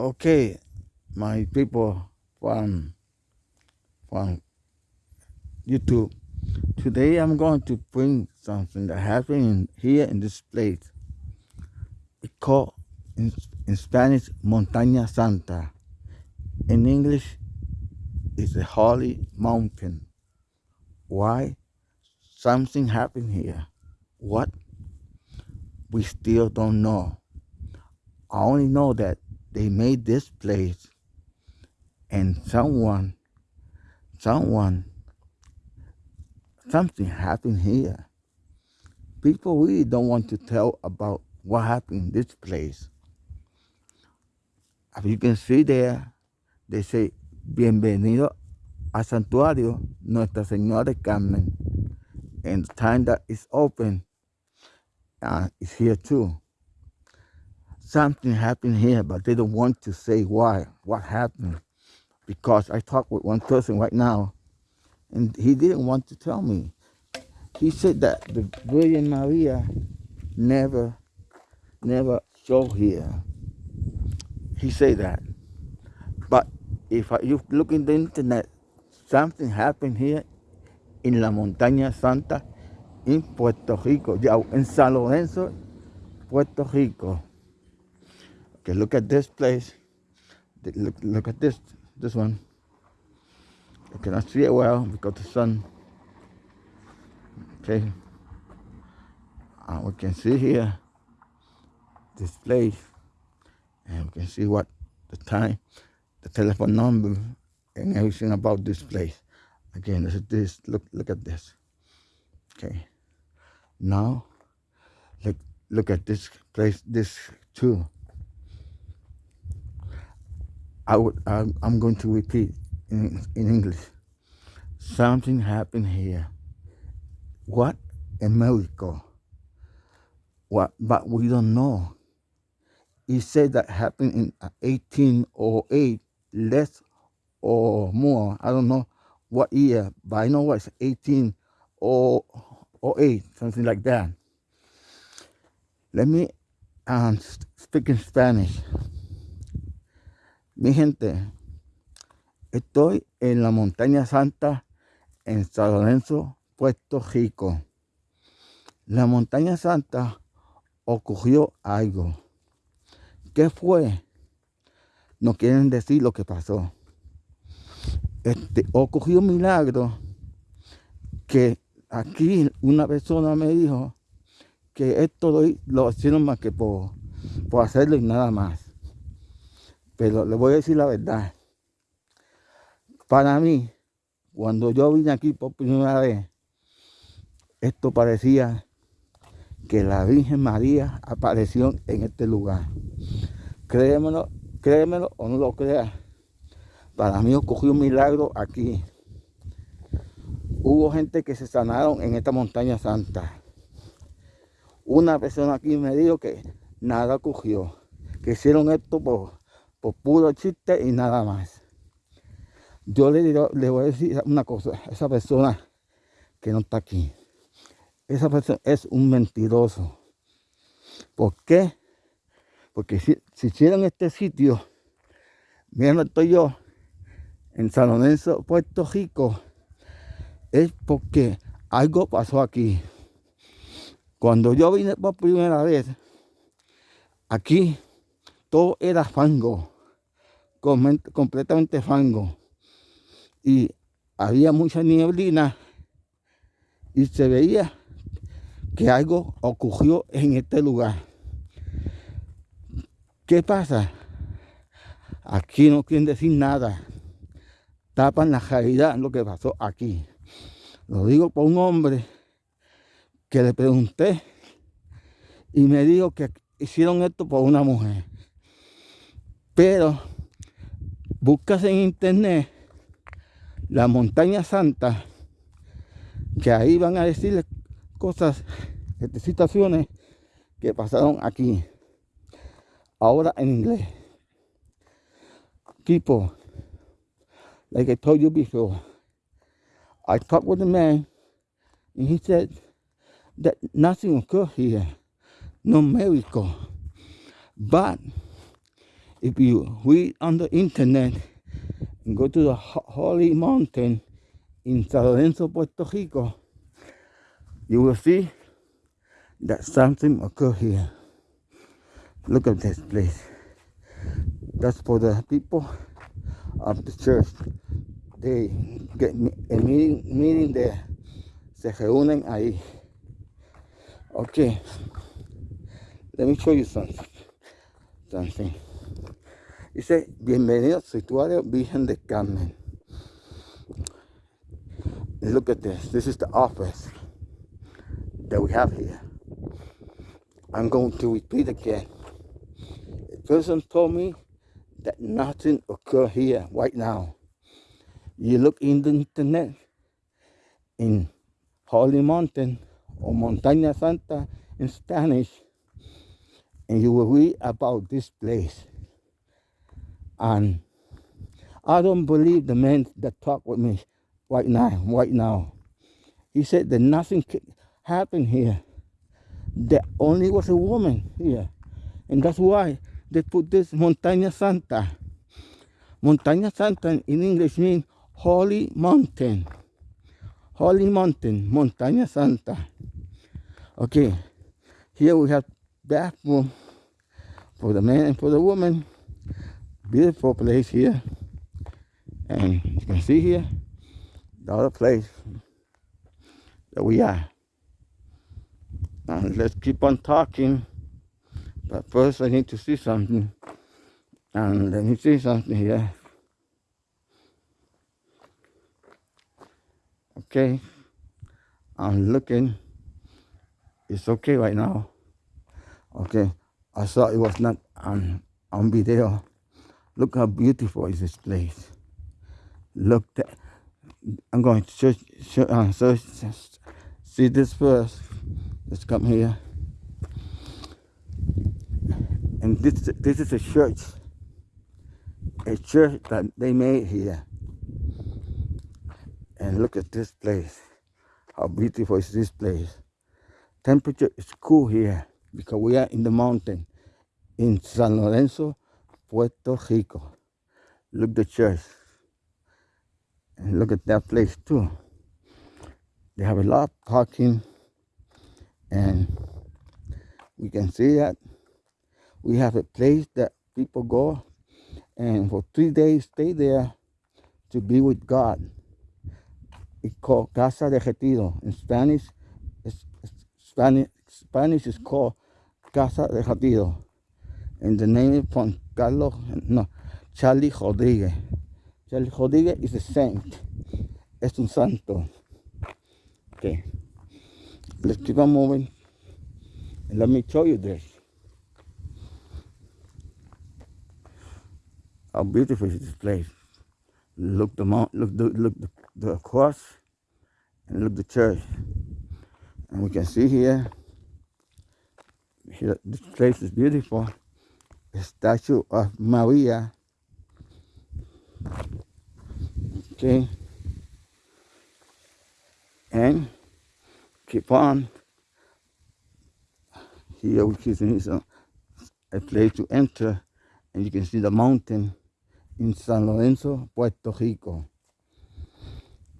Okay, my people from from YouTube. Today I'm going to bring something that happened here in this place. It's called in, in Spanish Montaña Santa. In English, it's a holy mountain. Why? Something happened here. What? We still don't know. I only know that they made this place and someone, someone, something happened here. People really don't want to tell about what happened in this place. As you can see there, they say, bienvenido al santuario Nuestra Señora Carmen. And the time that it's open uh, is here too something happened here, but they don't want to say why, what happened. Because I talked with one person right now, and he didn't want to tell me. He said that the Virgin Maria never, never showed here. He said that. But if you look in the internet, something happened here in La Montaña Santa in Puerto Rico, in San Lorenzo, Puerto Rico. Okay, look at this place. Look, look at this, this one. I cannot see it well because the sun. Okay. Uh, we can see here this place, and we can see what the time, the telephone number, and everything about this place. Again, this is this. Look, look at this. Okay. Now, look, look at this place. This too. I would, I'm, I'm going to repeat in, in English. Something happened here. What? A miracle. What? But we don't know. He said that happened in 1808, less or more. I don't know what year, but I know it's 1808, something like that. Let me um, speak in Spanish. Mi gente, estoy en la montaña santa en San Lorenzo, Puerto Rico. La montaña santa ocurrió algo. ¿Qué fue? No quieren decir lo que pasó. Este, ocurrió un milagro que aquí una persona me dijo que esto lo, hicieron más que por, por hacerlo y nada más. Pero le voy a decir la verdad. Para mí, cuando yo vine aquí por primera vez, esto parecía que la Virgen María apareció en este lugar. Créemelo, créemelo o no lo creas. Para mí ocurrió un milagro aquí. Hubo gente que se sanaron en esta montaña santa. Una persona aquí me dijo que nada ocurrió. Que hicieron esto por por puro chiste y nada más. Yo le, le voy a decir una cosa, esa persona que no está aquí, esa persona es un mentiroso. ¿Por qué? Porque si, si hicieron este sitio, miren estoy yo, en San Lorenzo, Puerto Rico, es porque algo pasó aquí. Cuando yo vine por primera vez, aquí todo era fango, completamente fango. Y había mucha nieblina y se veía que algo ocurrió en este lugar. ¿Qué pasa? Aquí no quieren decir nada. Tapan la realidad lo que pasó aquí. Lo digo por un hombre que le pregunté y me dijo que hicieron esto por una mujer. Pero buscas en internet la montaña santa, que ahí van a decirle cosas, este, situaciones que pasaron aquí. Ahora en inglés. People, like I told you before, I talked with a man and he said that nothing occurred here, no miracle. But if you read on the internet and go to the Holy Mountain in San Lorenzo, Puerto Rico, you will see that something occurred here. Look at this place. That's for the people of the church. They get a meeting, meeting there. Se reúnen ahí. Okay. Let me show you something. Something. Dice, bienvenido al Santuario Virgen de Carmen. Look at this. This is the office that we have here. I'm going to repeat again. A person told me that nothing occurred here right now. You look in the internet in Holy Mountain or Montaña Santa in Spanish, and you will read about this place. And I don't believe the man that talked with me right now, right now. He said that nothing happened here. There only was a woman here. And that's why they put this Montaña Santa. Montaña Santa in English means holy mountain. Holy mountain, Montaña Santa. Okay, here we have bathroom for the man and for the woman. Beautiful place here. And you can see here, the other place that we are. And let's keep on talking. But first I need to see something. And let me see something here. Okay. I'm looking. It's okay right now. Okay. I thought it was not on, on video. Look how beautiful is this place. Look that I'm going to search, search, uh, see this first. Let's come here. And this this is a church. A church that they made here. And look at this place. How beautiful is this place. Temperature is cool here because we are in the mountain in San Lorenzo, Puerto Rico. Look the church. And look at that place too. They have a lot of parking and we can see that we have a place that people go and for three days stay there to be with God. It's called Casa de Retiro. In Spanish, Spanish, Spanish is called Casa de Retiro. And the name is from Carlos, no, Charlie Rodriguez. Charlie Rodriguez is a saint. Es un santo. Okay. Let's keep on moving. And let me show you this. How beautiful is this place. Look the mount, look the look the, the cross and look the church. And we can see here, here this place is beautiful. Statue of Maria. Okay. And keep on. Here we is a, uh, a place to enter and you can see the mountain in San Lorenzo, Puerto Rico.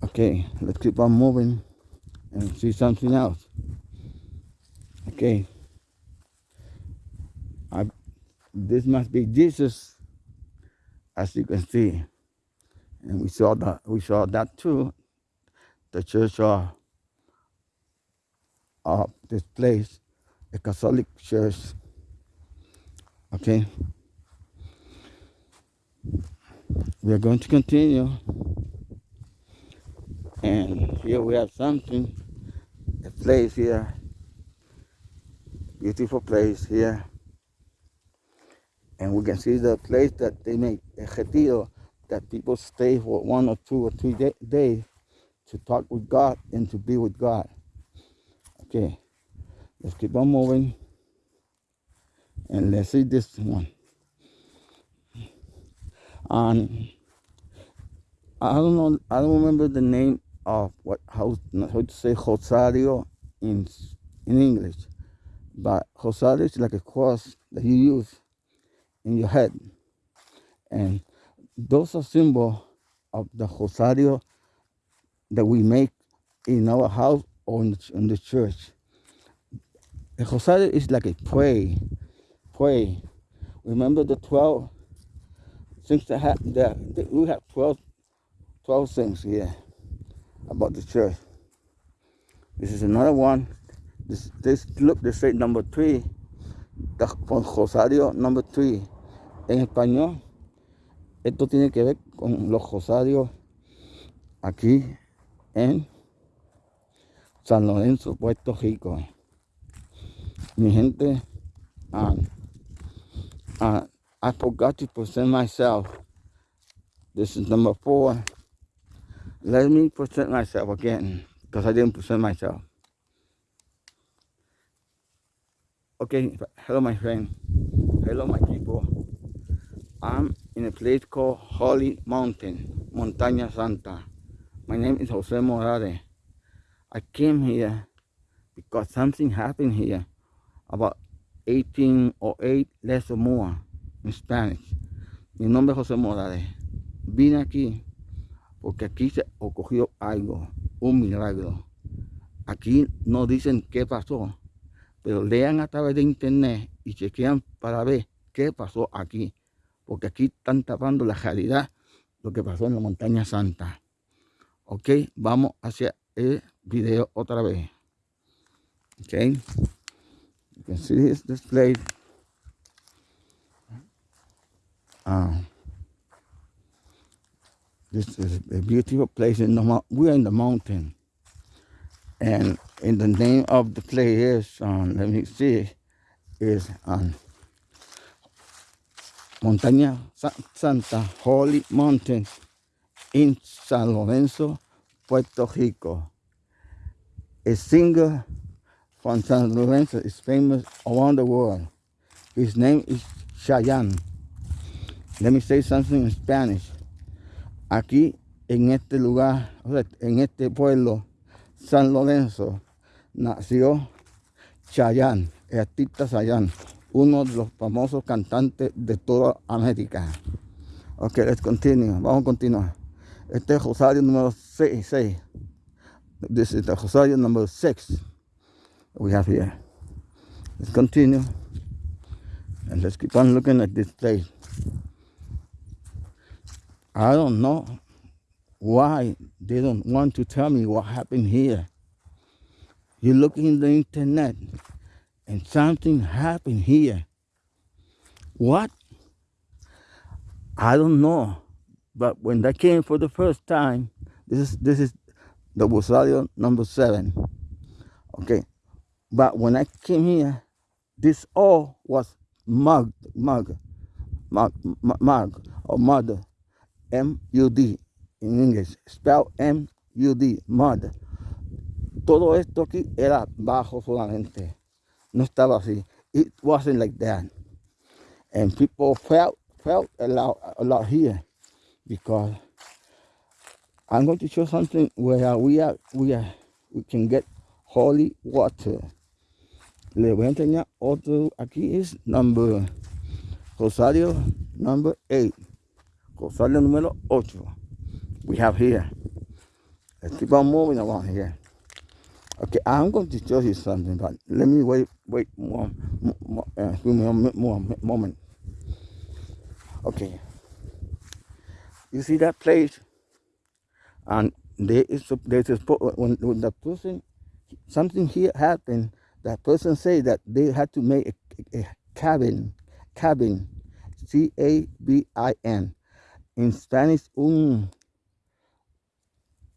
Okay, let's keep on moving and see something else. Okay. I, this must be Jesus, as you can see. And we saw that we saw that too. The church of, of this place, a Catholic church. Okay. We are going to continue. And here we have something, a place here, beautiful place here. And we can see the place that they make retiro, that people stay for one or two or three day, days to talk with God and to be with God. Okay, let's keep on moving. And let's see this one. And I don't know, I don't remember the name of what how, how to say Rosario in in English, but Rosario is like a cross that you use in your head And those are symbols of the Rosario that we make in our house or in the, in the church. The Rosario is like a pray, pray. Remember the 12 things that, have, that, that we have 12, 12 things here about the church. This is another one. This, this look, they say number three, Rosario number three. En español, esto tiene que ver con los rosarios aquí en San Lorenzo, Puerto Rico. Mi gente, uh, uh, I forgot to present myself. This is number four. Let me present myself again because I didn't present myself. Okay, hello my friend. Hello my people. I'm in a place called Holy Mountain, Montaña Santa. My name is Jose Morales. I came here because something happened here about 1808 less or more in Spanish. Mi nombre es José Morales. Vine aquí porque aquí se ocurrió algo, un milagro. Aquí no dicen qué pasó, pero lean a través de internet y chequean para ver qué pasó aquí. Porque aquí están tapando la realidad, lo que pasó en la montaña santa. Ok, vamos hacia el video otra vez. Ok, you can see this display. Um, this is a beautiful place in the we're in the mountain, and in the name of the place is um, let me see is um, Montaña Santa Holy Mountain in San Lorenzo, Puerto Rico. A singer from San Lorenzo is famous around the world. His name is Chayanne. Let me say something in Spanish. Aquí, en este lugar, en este pueblo, San Lorenzo, nació Chayanne, el artista Chayanne, uno de los famosos cantantes de toda América. Ok, let's continue. Vamos a continuar. Este es Rosario número 6. 6. This is the Rosario number 6 we have here. Let's continue. And let's keep on looking at this place. I don't know why they don't want to tell me what happened here. You look in the internet and something happened here. What? I don't know. But when that came for the first time, this is this is the Rosario number seven. Okay. But when I came here, this all was mug, mug, mug, mug, or mud, M-U-D in English, spell M-U-D, mud. Todo esto aquí era bajo solamente. No estaba así. It wasn't like that. And people felt felt a lot, a lot here because I'm going to show something where we are we are we can get holy water. Le voy a enseñar otro aquí es number Rosario number 8. Rosario número 8. We have here. Let's keep on moving along here. Okay, I'm going to show you something, but let me wait, wait more, more, uh, more, more moment. Okay, you see that place? And there is a, there's a when, when the person something here happened, that person say that they had to make a, a cabin, cabin, C A B I N, in Spanish un,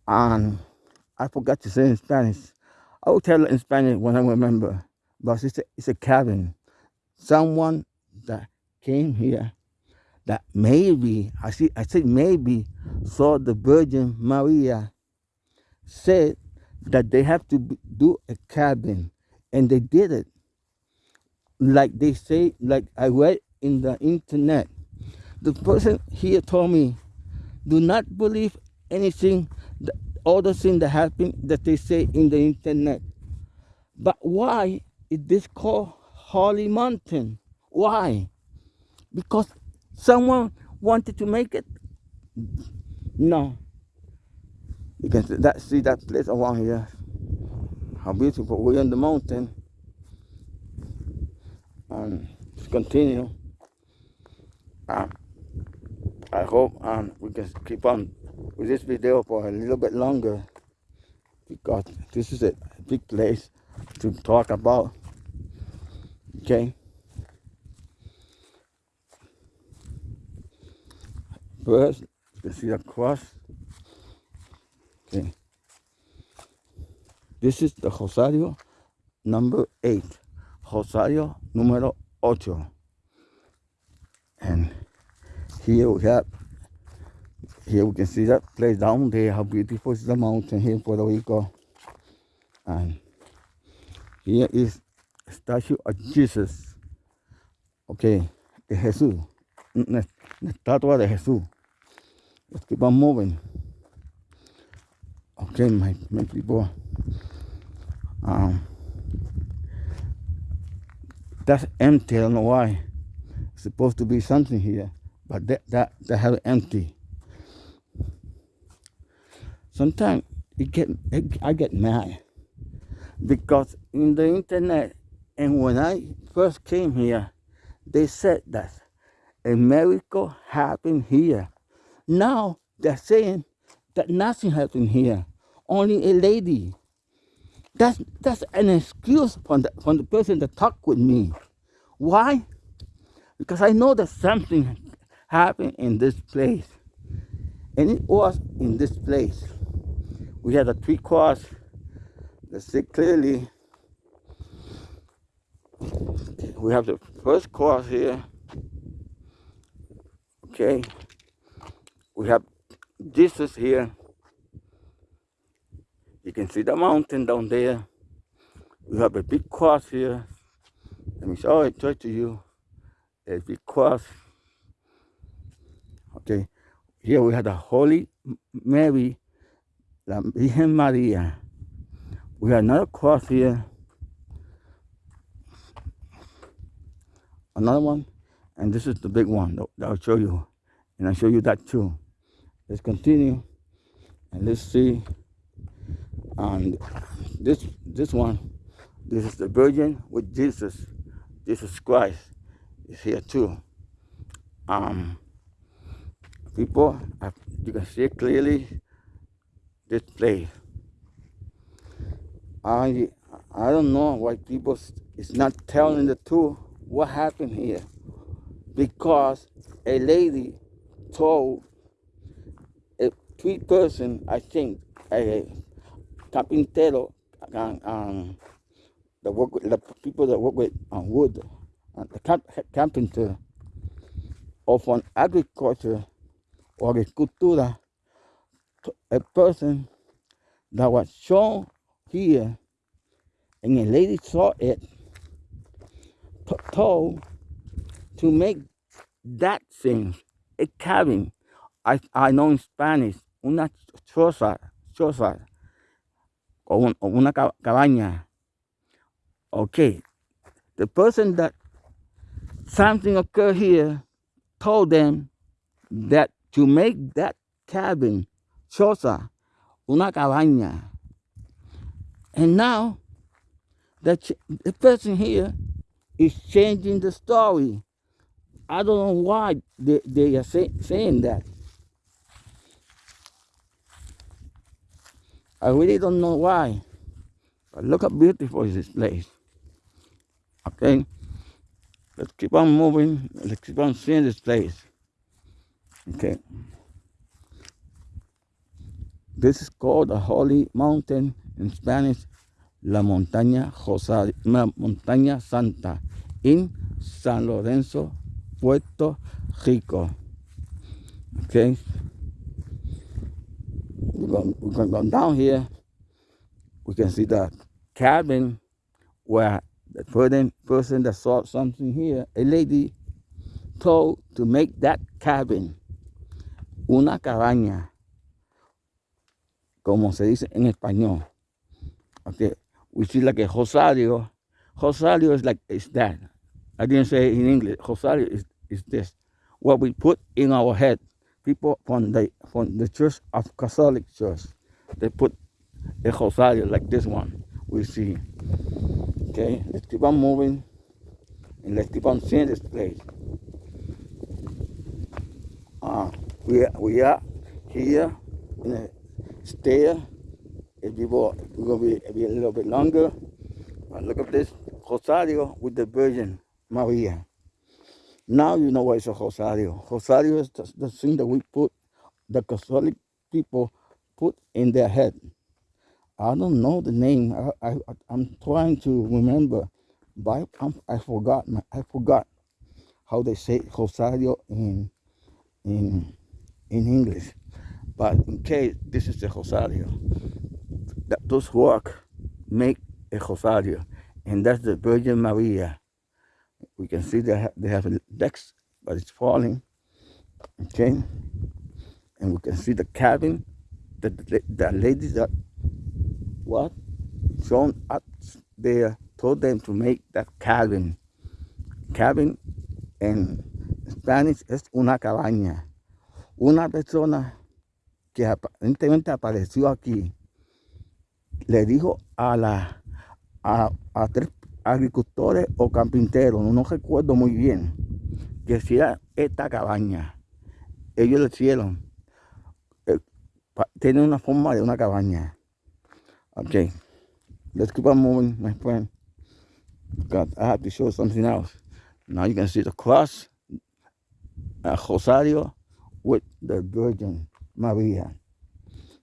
and I forgot to say in Spanish. I will tell in Spanish when I remember, but it's a, it's a cabin. Someone that came here that maybe, I, see, I said maybe, saw the Virgin Maria said that they have to do a cabin, and they did it. Like they say, like I read in the internet. The person here told me, do not believe anything, all the things that happen that they say in the internet. But why is this called Holy Mountain? Why? Because someone wanted to make it? No. You can see that, see that place around here. How beautiful. We're on the mountain. And just continue. Uh, I hope um, we can keep on with this video for a little bit longer because this is a big place to talk about. Okay. First, you can see the cross. Okay. This is the Rosario number eight. Rosario número ocho. And here we have, here we can see that place down there, how beautiful is the mountain here in Puerto Rico. And here is statue of Jesus. Okay, de Jesús. Una estatua de Jesús. Let's keep on moving. Okay, my, my people. Um, that's empty. I don't know why. It's supposed to be something here, but that that that have empty. Sometimes it get it, I get mad because in the internet and when I first came here, they said that a miracle happened here. Now they're saying that nothing happened here. Only a lady. That's that's an excuse from the from the person that talked with me. Why? Because I know that something happened in this place. And it was in this place. We had a three cross Let's see clearly. We have the first cross here. Okay. We have Jesus here. You can see the mountain down there. We have a big cross here. Let me show it to you. A big cross. Okay. Here we have the Holy Mary, La Virgen Maria. We got another cross here. Another one. And this is the big one that I'll show you. And I'll show you that too. Let's continue. And let's see and this this one this is the virgin with jesus jesus christ is here too um people you can see clearly this place i i don't know why people is not telling the truth. What happened here? Because a lady told a three person i think a carpintero, um, the work with, the people that work with um, wood, uh, the cap, carpenter, of an agriculture or agricultura, a person that was shown here, and a lady saw it, told to make that thing a cabin. I, I know in Spanish, una choza, choza, o, un, o una cabaña. Okay, the person that something occurred here told them that to make that cabin choza, una cabaña. And now the, the person here is changing the story. I don't know why they, they are say, saying that. I really don't know why. But look how beautiful is this place. Okay? Let's keep on moving. Let's keep on seeing this place. Okay. This is called the Holy Mountain in Spanish, La Montaña La Montaña Santa in San Lorenzo, Puerto Rico. Okay we're going, going to go down here. We can see the cabin where the person that saw something here, a lady told to make that cabin una cabaña, como se dice en español. Okay, we see like a Rosario. Rosario is like, is that. I didn't say in English. Rosario is, is this. what we put in our head. People from the from the Church of Catholic Church, they put a rosario like this one. We see. Okay, let's keep on moving and let's keep on seeing this place. Uh, we are, we are here in a If you will, we're gonna be, be a little bit longer. Look at this rosario with the Virgin Maria. Now you know what is a rosario. Rosario is the, the thing that we put, the Catholic people put in their head. I don't know the name. I, I I'm trying to remember, but I, I forgot. I forgot how they say rosario in in in English. But in case this is the rosario, that those work make a rosario, and that's the Virgin Maria. We can see they have, they have a decks, but it's falling. Okay, and we can see the cabin. The the, the ladies that what shown up there told them to make that cabin. Cabin en Spanish es una cabaña. Una persona que aparentemente apareció aquí le dijo a la a, a tres agricultores o carpinteros, no recuerdo muy bien, que hiciera esta cabaña. Ellos le hicieron. Eh, tiene una forma de una cabaña. Okay, let's keep on moving, my friend. God, I have to show something else. Now you can see the cross, a Rosario with the Virgin Maria.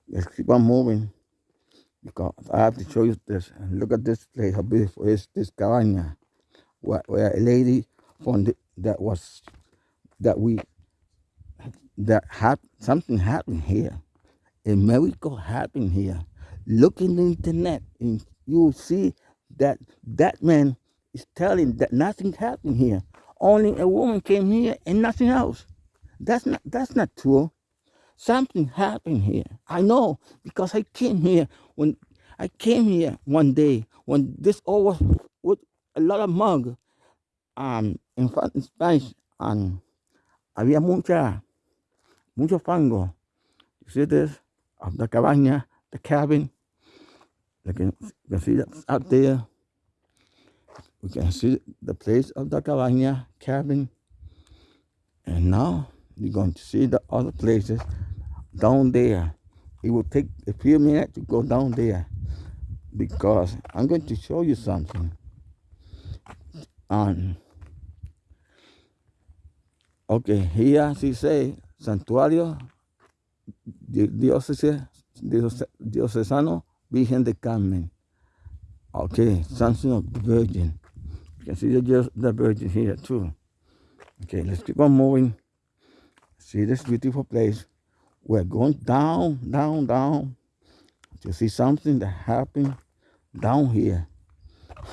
Let's keep on moving because I have to show you this. And look at this place, how beautiful is this cabaña, where, where a lady from the, that was that we that had something happened here. A miracle happened here look in the internet and you see that that man is telling that nothing happened here. Only a woman came here and nothing else. That's not that's not true. Something happened here. I know because I came here when I came here one day when this all was with a lot of mug um in, in Spanish and había mucha mucho fango. You see this of the cabaña, the cabin. You can, you can see that out there. We can see the place of the cabaña cabin. And now you're going to see the other places down there. It will take a few minutes to go down there because I'm going to show you something. And okay, here she say Santuario Diocesano Virgen de Carmen. Okay, something of the Virgin. You can see the, the Virgin here too. Okay, let's keep on moving. See this beautiful place. We're going down, down, down to see something that happened down here.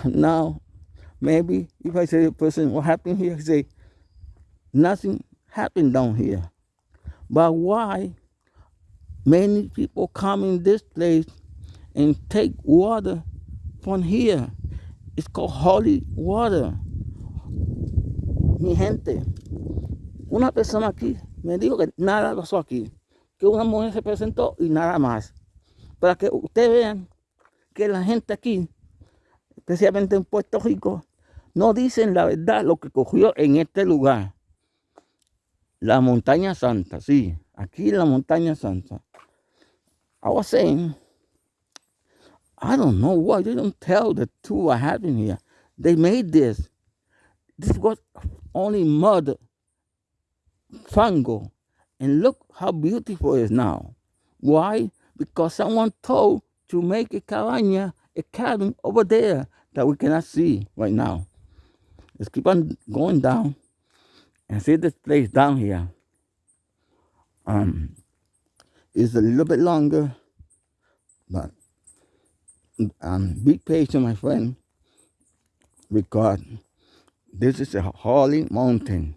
Now, maybe if I say to a person, what happened here? I say, nothing happened down here. But why many people come in this place and take water from here. It's called holy water. Mi gente, una persona aquí me dijo que nada pasó aquí, que una mujer se presentó y nada más. Para que ustedes vean que la gente aquí, especialmente en Puerto Rico, no dicen la verdad lo que cogió en este lugar. La montaña santa, sí, aquí la montaña santa. I was saying, I don't know why they don't tell the two what happened here. They made this. This was only mud, fungo. And look how beautiful it is now. Why? Because someone told to make a cabaña, a cabin over there that we cannot see right now. Let's keep on going down and see this place down here. Um, it's a little bit longer, but um, be patient, my friend, because this is a holy mountain,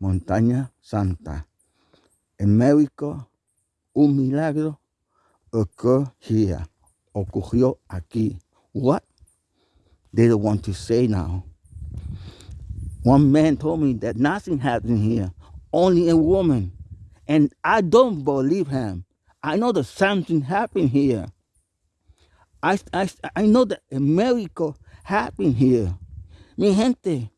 Montaña Santa. En México, un milagro here, ocurrió aquí. What? They don't want to say now. One man told me that nothing happened here, only a woman. And I don't believe him. I know that something happened here. I, I, I know that a miracle happened here. Mi gente,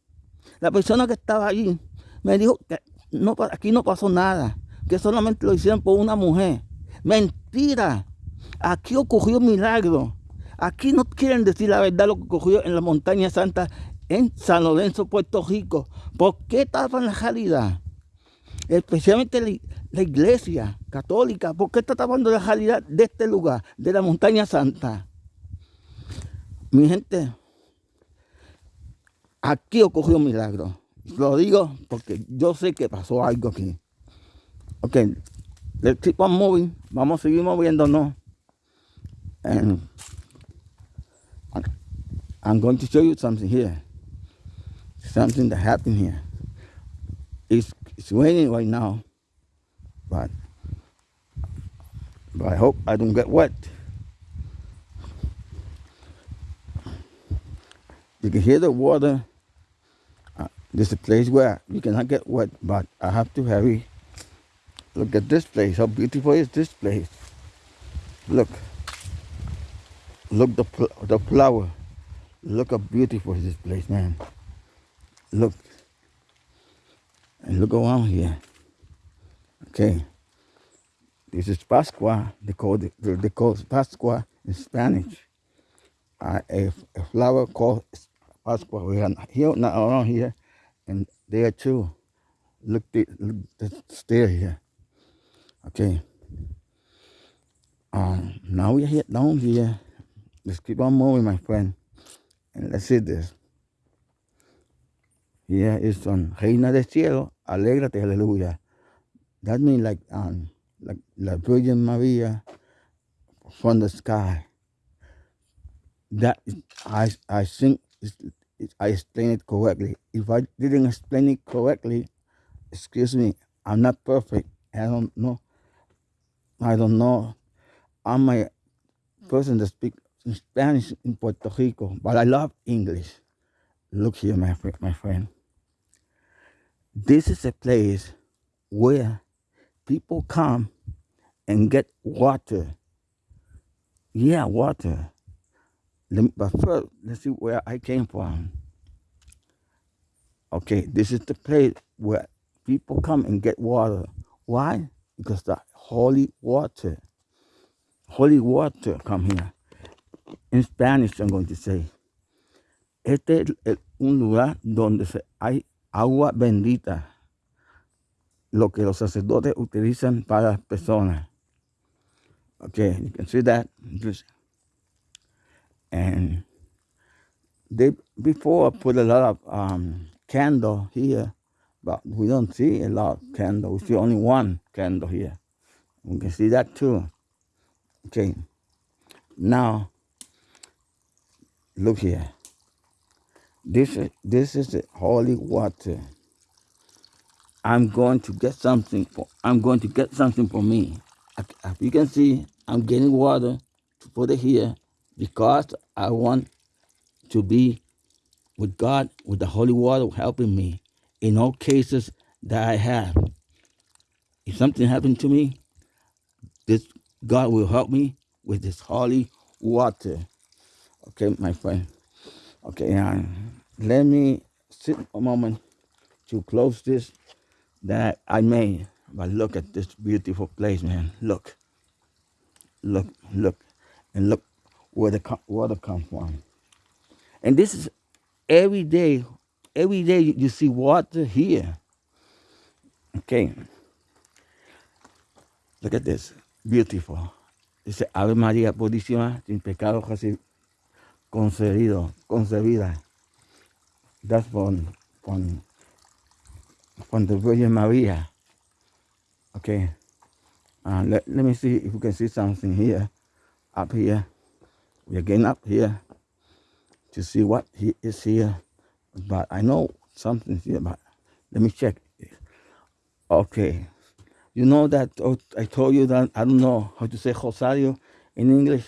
la persona que estaba allí me dijo que no, aquí no pasó nada, que solamente lo hicieron por una mujer. Mentira. Aquí ocurrió milagro. Aquí no quieren decir la verdad lo que ocurrió en la montaña santa en San Lorenzo, Puerto Rico. ¿Por qué tapan la realidad? Especialmente la, iglesia católica. ¿Por qué está tapando la realidad de este lugar, de la montaña santa? Mi gente, aquí ocurrió un milagro. Lo digo porque yo sé que pasó algo aquí. Ok, let's keep on moving. Vamos a seguir moviéndonos. And I'm going to show you something here. Something that happened here. It's, it's raining right now, but, but I hope I don't get wet. You can hear the water. Uh, this is a place where you cannot get wet, but I have to hurry. Look at this place. How beautiful is this place? Look. Look the the flower. Look how beautiful this place, man. Look. And look around here. Okay. This is Pascua. They call it, they call it Pascua in Spanish. Uh, a, a flower called Pascua. We are here, not around here, and there too. Look, the, look the stair here. Okay. Um, now we are here down here. Let's keep on moving, my friend. And let's see this. Here is on Reina del Cielo, Alégrate, Aleluya. That means like um, like La Virgin Maria from the sky. That I I think I explain it correctly. If I didn't explain it correctly, excuse me, I'm not perfect. I don't know. I don't know. I'm a person that speak Spanish in Puerto Rico, but I love English. Look here, my, my friend. This is a place where people come and get water. Yeah, water. But first, let's see where I came from. Okay, this is the place where people come and get water. Why? Because the holy water, holy water come here. In Spanish, I'm going to say. Este es un lugar donde hay agua bendita, lo que los sacerdotes utilizan para las personas. Okay, you can see that. And they before put a lot of um, candle here, but we don't see a lot candle. We see only one candle here. We can see that too. Okay, now Look here. This is this is the holy water. I'm going to get something for I'm going to get something for me. As you can see, I'm getting water to put it here because I want to be with God, with the holy water helping me in all cases that I have. If something happened to me, this God will help me with this holy water. Okay, my friend. Okay, uh, let me sit a moment to close this that I made. But look at this beautiful place, man. Look, look, look, and look where the water comes from. And this is every day. Every day you see water here. Okay. Look at this. Beautiful. Dice Ave María Purísima, sin pecado concedido, concebida. That's from, from, from the Virgin Maria. Okay. Uh, let, let me see if we can see something here, up here. We're getting up here to see what he is here. But I know something, but let me check. Okay. You know that oh, I told you that I don't know how to say Rosario in English.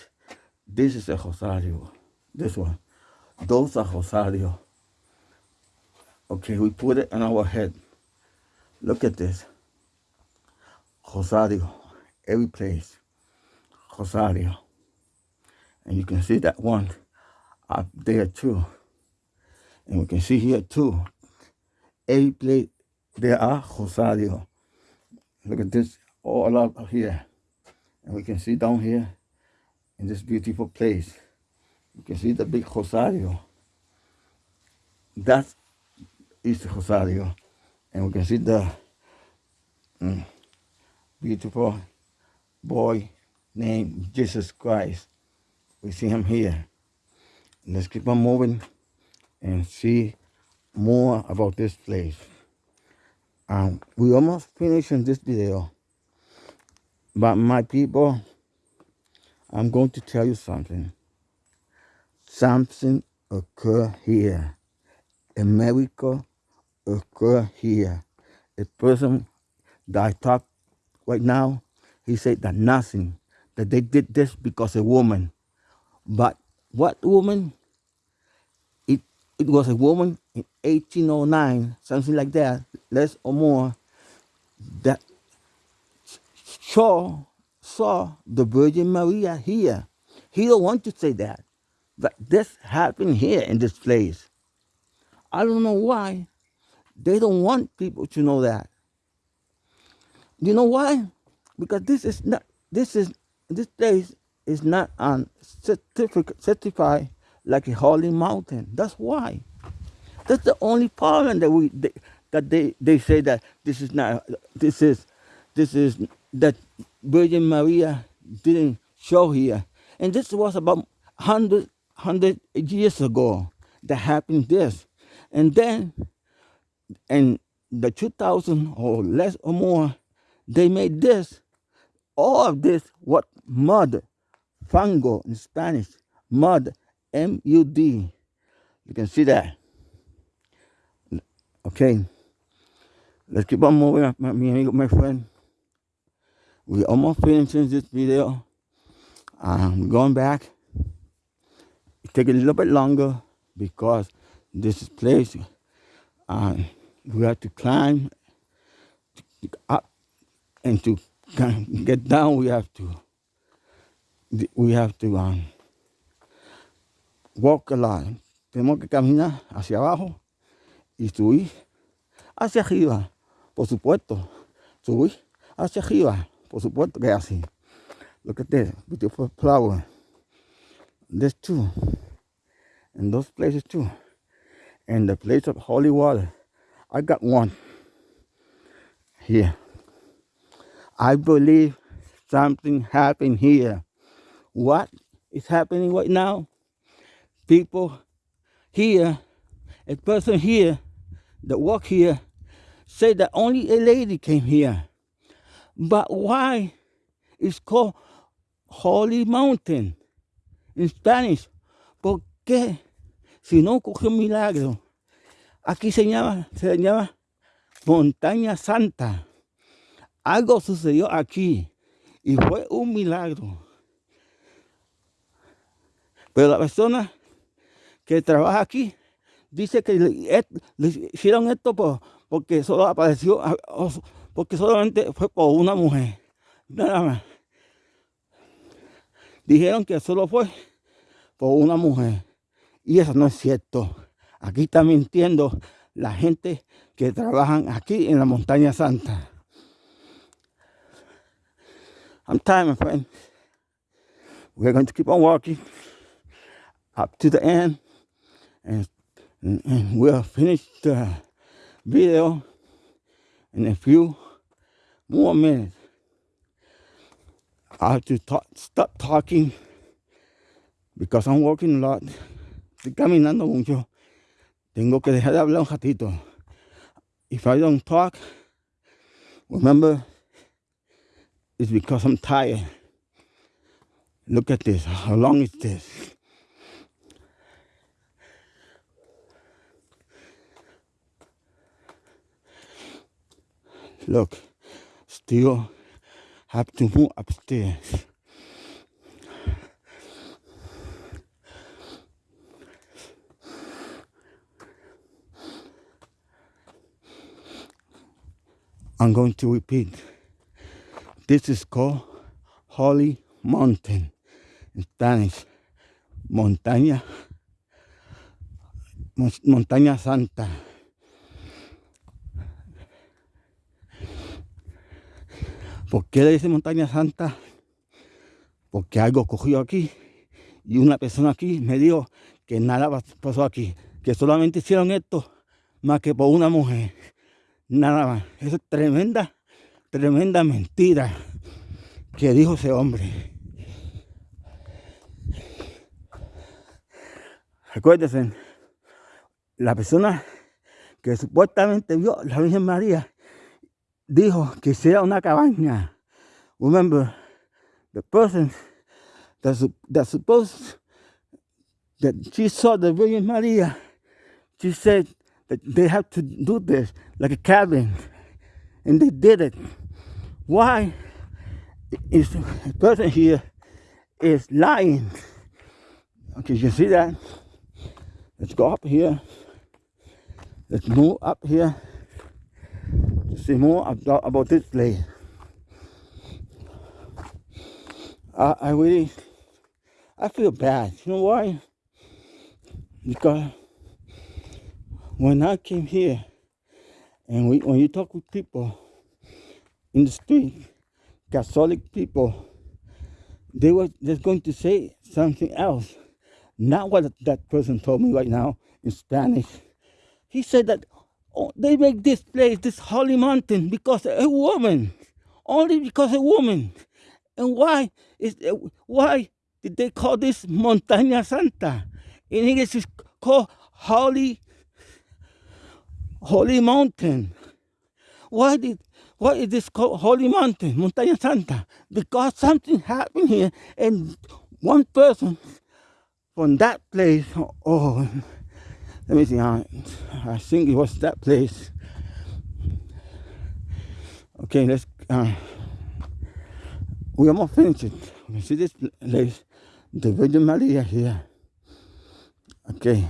This is a Rosario. This one. Those are Rosario. Okay, we put it on our head. Look at this. Rosario. Every place. Rosario. And you can see that one up there too. And we can see here too. Every place there are Rosario. Look at this all up here. And we can see down here in this beautiful place. You can see the big Rosario. That is the Rosario. And we can see the mm, beautiful boy named Jesus Christ. We see him here. Let's keep on moving and see more about this place. Um, we almost finished in this video. But my people, I'm going to tell you something. Something occur here. A miracle occur here. A person that I talk right now, he said that nothing, that they did this because a woman. But what woman? It was a woman in 1809, something like that, less or more, that saw saw the Virgin Maria here. He don't want to say that, but this happened here in this place. I don't know why. They don't want people to know that. You know why? Because this is not this is this place is not on certificate certified like a holy mountain. That's why. That's the only problem that we they, that they they say that this is not this is this is that Virgin Maria didn't show here, and this was about 100, 100 years ago that happened this, and then in the 2000 or less or more, they made this. All of this what mud, fango in Spanish, mud, M-U-D. You can see that. Okay. Let's keep on moving, my, my friend. We almost finished this video. I'm going back. It take a little bit longer because this place uh, we have to climb up and to get down we have to we have to um, walk lot. Tenemos que caminar hacia abajo y subir hacia arriba, por supuesto. Subir hacia arriba, por supuesto que así. Look at this beautiful flower. This too. And those places too. And the place of holy water. I got one here. I believe something happened here. What is happening right now? People here, a person here that walk here, say that only a lady came here. But why it's called Holy Mountain in Spanish? ¿Por qué? Si no un milagro. Aquí se llama, se llama Montaña Santa. Algo sucedió aquí y fue un milagro. Pero la persona que trabaja aquí dice que le, hicieron esto porque solo apareció, porque solamente fue por una mujer. Nada más. Dijeron que solo fue por una mujer. Y eso no es cierto. Aquí está mintiendo la gente que trabajan aquí en la montaña santa. I'm tired, my friend. We're going to keep on walking up to the end and, and we'll finish the video in a few more minutes. I have to talk, stop talking because I'm walking a lot. Estoy caminando mucho. Tengo que dejar de hablar un ratito. If I don't talk, remember, it's because I'm tired. Look at this. How long is this? Look, still have to move upstairs. I'm going to repeat. This is called Holy Mountain in Spanish. Montaña, Montaña Santa. ¿Por qué le dice Montaña Santa? Porque algo cogió aquí y una persona aquí me dijo que nada pasó aquí, que solamente hicieron esto más que por una mujer. Nada más. Eso es tremenda, tremenda mentira que dijo ese hombre. Recuérdense, la persona que supuestamente vio la Virgen María dijo que hiciera una cabaña. Remember, the person that, that supposed that she saw the Virgin Maria, she said that they have to do this like a cabin, and they did it. Why is the person here is lying? Okay, you see that? Let's go up here. Let's move up here see more about, this place. I, I really, I feel bad. You know why? Because when I came here, and we, when you talk with people in the street, Catholic people, they were just going to say something else. Not what that person told me right now in Spanish. He said that oh, they make this place, this holy mountain, because a woman, only because a woman. And why is uh, why did they call this Montaña Santa? In English, it's called Holy Holy Mountain. Why did why is this called Holy Mountain, Montaña Santa? Because something happened here, and one person from that place, oh, let me see, I, I think it was that place. Okay, let's, uh, we almost finished it. You see this place, the Virgin Maria here. Okay.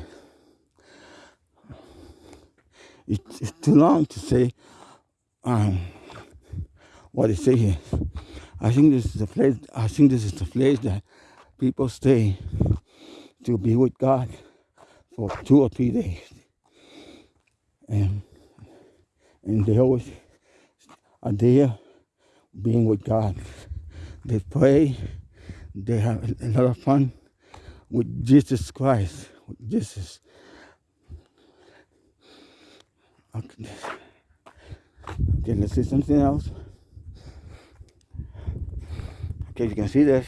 It's, it's too long to say um, what they say here. I think this is the place, I think this is the place that people stay to be with God for two or three days. And, and they always are there being with God. They pray, they have a lot of fun with Jesus Christ, with Jesus. Okay, okay let's see something else. Okay, you can see this.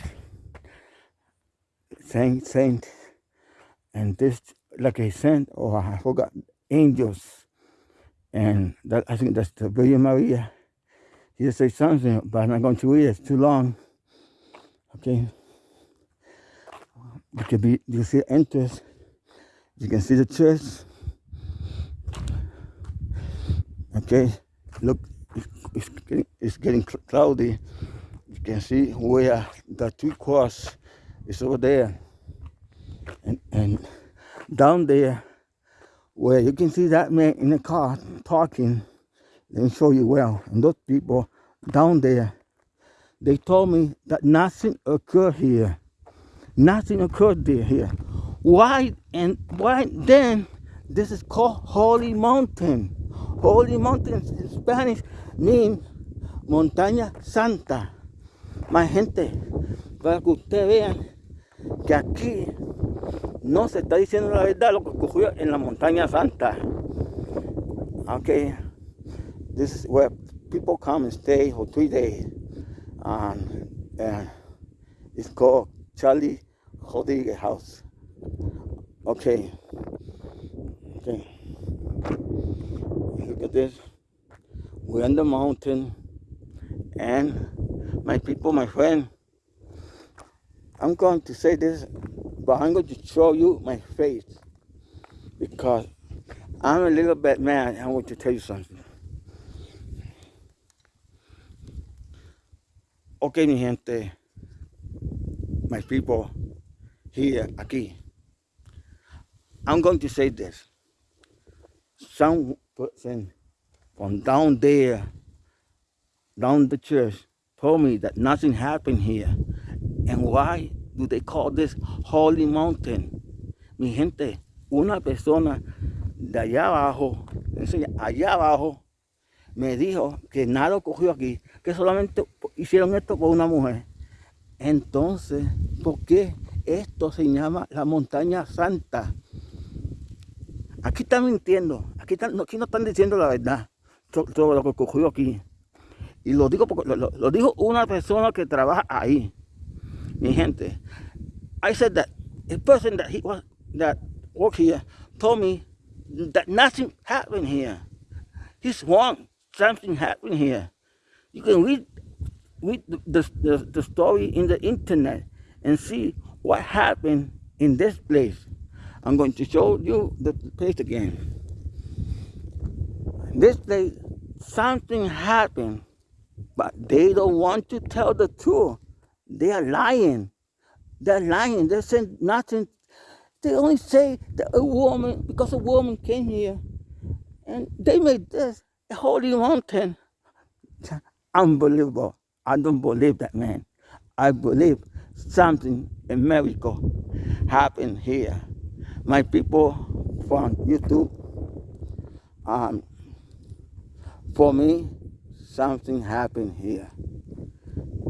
Saint, saint and this like a saint or I forgot angels and that I think that's the Virgin Maria. He just say something, but I'm not going to read it. It's too long. Okay. You can be you see entrance. You can see the church. Okay. Look, it's, getting, it's getting cloudy. You can see where the two cross is over there and, and down there where you can see that man in the car talking. Me show you well and those people down there they told me that nothing occurred here. Nothing occurred there here. Why and why then this is called holy mountain? Holy mountain in spanish means montaña santa. My gente para que ustedes vean que aquí no se está diciendo la verdad lo que ocurrió en la montaña santa. Okay, this is where people come and stay for three days. And it's called Charlie Rodriguez House. Okay, okay. Look at this. We're on the mountain, and my people, my friend, I'm going to say this but I'm going to show you my face because I'm a little bit mad. I want to tell you something. Okay, mi gente, my people here, aquí. I'm going to say this. Some person from down there down the church told me that nothing happened here. And why do they call this Holy Mountain? Mi gente, una persona de allá abajo, allá abajo, me dijo que nada ocurrió aquí, que solamente hicieron esto con una mujer. Entonces, ¿por qué esto se llama la montaña santa? Aquí están mintiendo, aquí, aquí no están diciendo la verdad sobre lo que ocurrió aquí. Y lo digo porque lo, lo dijo una persona que trabaja ahí. Mi gente, I said that a person that he was that worked here told me that nothing happened here. He's wrong. Something happened here. You can read read the, the, the story in the internet and see what happened in this place. I'm going to show you the place again. This place, something happened but they don't want to tell the truth. They are lying. They're lying. They're saying nothing. They only say that a woman, because a woman came here and they made this a holy mountain. Unbelievable. I don't believe that, man. I believe something, a miracle happened here. My people from YouTube, um, for me, something happened here.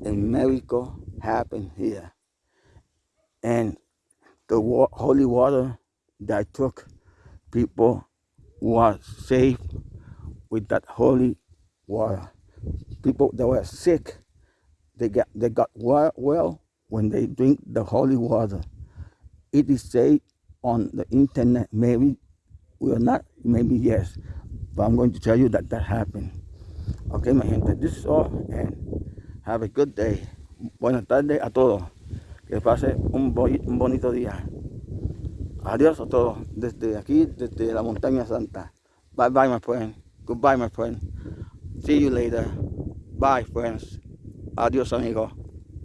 A miracle happened here. And the wa holy water that took people was saved with that holy water. People that were sick, they got, they got well when they drink the holy water. It is said on the internet, maybe we are not, maybe yes, but I'm going to tell you that that happened. Ok, mi gente, this is all and have a good day. Buenas tardes a todos. Que pase un, un bonito día. Adiós a todos desde aquí, desde la montaña santa. Bye bye, my friend. Goodbye, my friend. See you later. Bye, friends. Adiós, amigos.